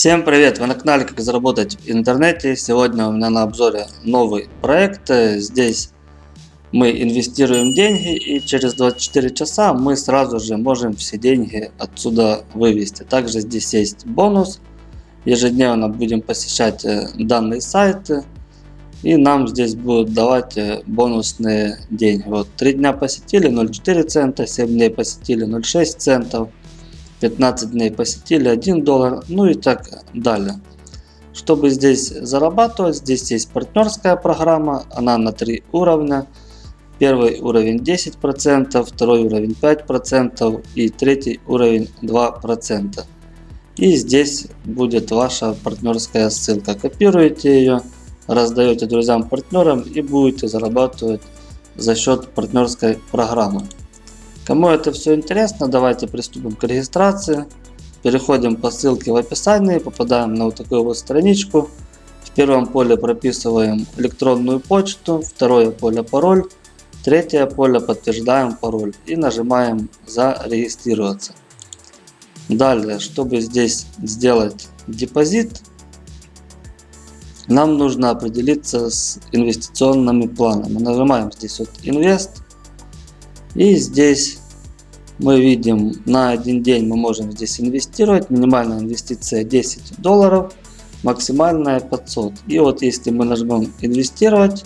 Всем привет! Вы на канале Как заработать в интернете. Сегодня у меня на обзоре новый проект. Здесь мы инвестируем деньги и через 24 часа мы сразу же можем все деньги отсюда вывести. Также здесь есть бонус. Ежедневно будем посещать э, данные сайты и нам здесь будут давать э, бонусные деньги. Вот 3 дня посетили 0,4 цента, 7 дней посетили 0,6 центов, 15 дней посетили 1 доллар, ну и так далее. Чтобы здесь зарабатывать, здесь есть партнерская программа, она на 3 уровня. Первый уровень 10%, второй уровень 5% и третий уровень 2%. И здесь будет ваша партнерская ссылка. Копируете ее раздаете друзьям, партнерам и будете зарабатывать за счет партнерской программы. Кому это все интересно, давайте приступим к регистрации. Переходим по ссылке в описании, попадаем на вот такую вот страничку. В первом поле прописываем электронную почту, второе поле пароль, третье поле подтверждаем пароль и нажимаем зарегистрироваться. Далее, чтобы здесь сделать депозит, нам нужно определиться с инвестиционными планами. Нажимаем здесь вот инвест. И здесь мы видим на один день мы можем здесь инвестировать. Минимальная инвестиция 10 долларов, максимальная 500. И вот если мы нажмем инвестировать,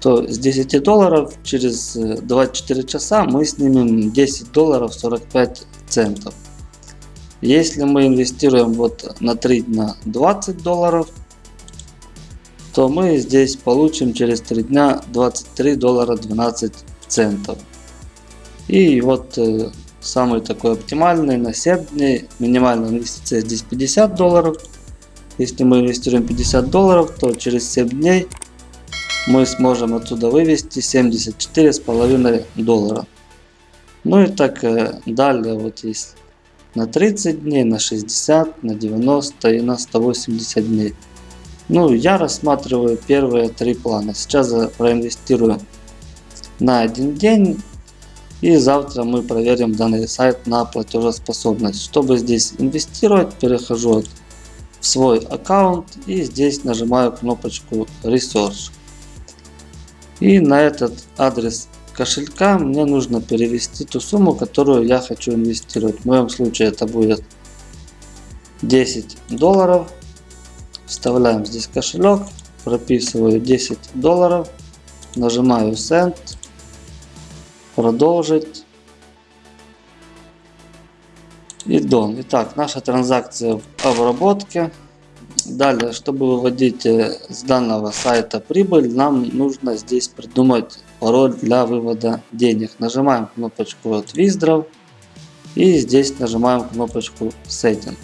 то с 10 долларов через 24 часа мы снимем 10 долларов 45 центов. Если мы инвестируем вот на 3 дня 20 долларов, то мы здесь получим через 3 дня 23 доллара 12 центов. И вот э, самый такой оптимальный на 7 дней, минимальная инвестиция здесь 50 долларов. Если мы инвестируем 50 долларов, то через 7 дней мы сможем отсюда вывести 74,5 доллара. Ну и так э, далее вот есть на 30 дней, на 60, на 90 и на 180 дней. Ну, я рассматриваю первые три плана. Сейчас я проинвестирую на один день. И завтра мы проверим данный сайт на платежеспособность. Чтобы здесь инвестировать, перехожу в свой аккаунт и здесь нажимаю кнопочку Research. И на этот адрес кошелька мне нужно перевести ту сумму, которую я хочу инвестировать. В моем случае это будет 10 долларов. Вставляем здесь кошелек, прописываю 10 долларов, нажимаю Send, продолжить и Done. Итак, наша транзакция в обработке. Далее, чтобы выводить э, с данного сайта прибыль, нам нужно здесь придумать пароль для вывода денег. Нажимаем кнопочку от Withdraw и здесь нажимаем кнопочку Setting.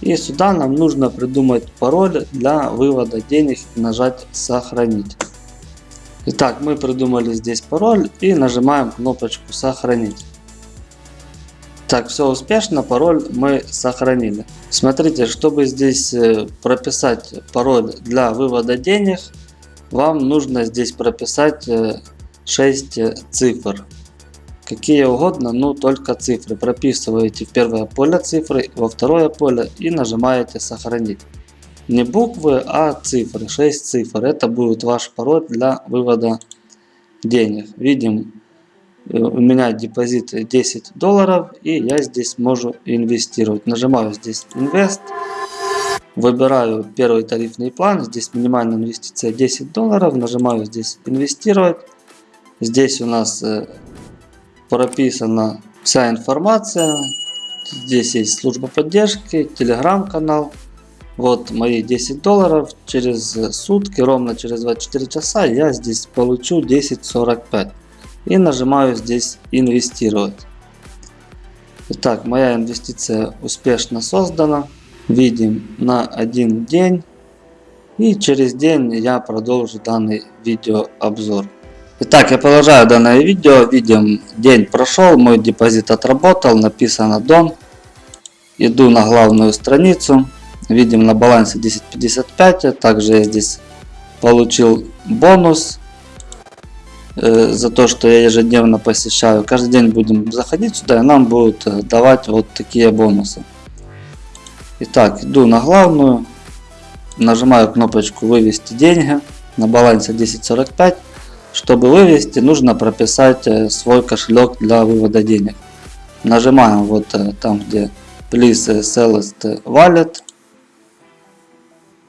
И сюда нам нужно придумать пароль для вывода денег и нажать сохранить. Итак, мы придумали здесь пароль и нажимаем кнопочку сохранить. Так, все успешно, пароль мы сохранили. Смотрите, чтобы здесь э, прописать пароль для вывода денег, вам нужно здесь прописать 6 э, цифр. Какие угодно, но только цифры. Прописываете в первое поле цифры, во второе поле и нажимаете сохранить. Не буквы, а цифры. 6 цифр. Это будет ваш пароль для вывода денег. Видим Э, у меня депозит 10 долларов и я здесь могу инвестировать. Нажимаю здесь инвест. Выбираю первый тарифный план. Здесь минимальная инвестиция 10 долларов. Нажимаю здесь инвестировать. Здесь у нас э, прописана вся информация. Здесь есть служба поддержки, телеграм-канал. Вот мои 10 долларов. Через сутки, ровно через 24 часа я здесь получу 10.45 и нажимаю здесь инвестировать. Итак, моя инвестиция успешно создана. Видим на один день. И через день я продолжу данный видеообзор. Итак, я продолжаю данное видео. Видим, день прошел, мой депозит отработал, написано Дон. Иду на главную страницу. Видим на балансе 10.55. Также я здесь получил бонус Э, за то, что я ежедневно посещаю. Каждый день будем заходить сюда и нам будут э, давать вот такие бонусы. Итак, иду на главную, нажимаю кнопочку вывести деньги на балансе 10.45. Чтобы вывести, нужно прописать э, свой кошелек для вывода денег. Нажимаем вот там, где Please Select Wallet.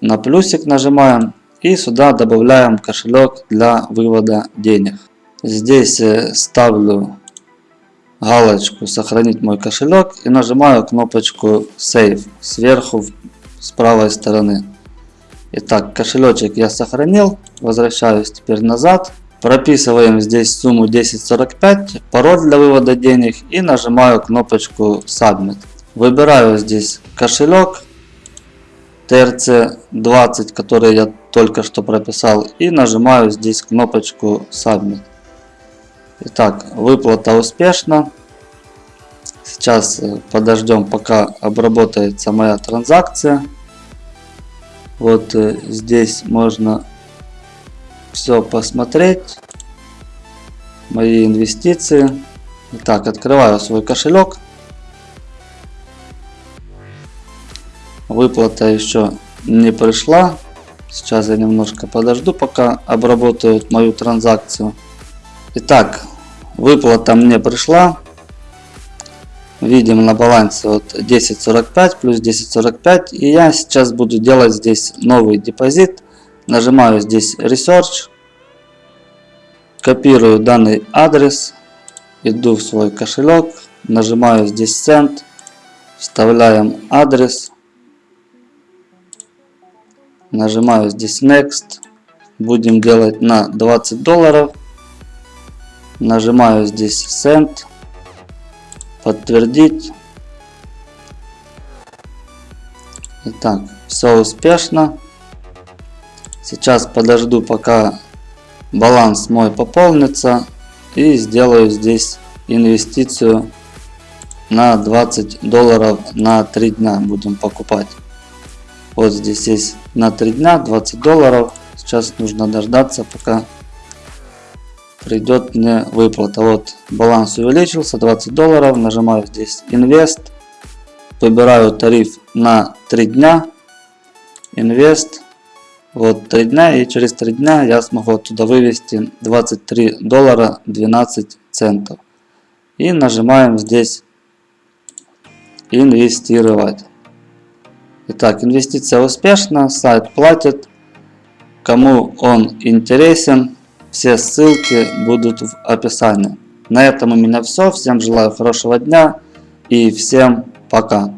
На плюсик нажимаем и сюда добавляем кошелек для вывода денег. Здесь э, ставлю галочку сохранить мой кошелек и нажимаю кнопочку Save сверху с правой стороны. Итак, кошелечек я сохранил. Возвращаюсь теперь назад. Прописываем здесь сумму 1045, пароль для вывода денег и нажимаю кнопочку Submit. Выбираю здесь кошелек TRC20, который я только что прописал и нажимаю здесь кнопочку Submit. Итак, выплата успешна. Сейчас э, подождем пока обработается моя транзакция. Вот э, здесь можно все посмотреть. Мои инвестиции. Итак, открываю свой кошелек. Выплата еще не пришла. Сейчас я немножко подожду, пока обработают мою транзакцию. Итак, выплата мне пришла. Видим на балансе вот 10.45 плюс 10.45. И я сейчас буду делать здесь новый депозит. Нажимаю здесь Research. Копирую данный адрес. Иду в свой кошелек. Нажимаю здесь Send. Вставляем адрес. Нажимаю здесь Next. Будем делать на 20 долларов. Нажимаю здесь Send подтвердить. Итак, все успешно. Сейчас подожду, пока баланс мой пополнится. И сделаю здесь инвестицию на 20 долларов на 3 дня будем покупать. Вот здесь есть на 3 дня 20 долларов. Сейчас нужно дождаться, пока придет мне выплата. Вот баланс увеличился, 20 долларов. Нажимаю здесь Invest. Выбираю тариф на 3 дня. Invest. Вот 3 дня и через 3 дня я смогу оттуда вывести 23 доллара 12 центов. И нажимаем здесь инвестировать. Итак, инвестиция успешна, сайт платит. Кому он интересен, все ссылки будут в описании. На этом у меня все. Всем желаю хорошего дня и всем пока.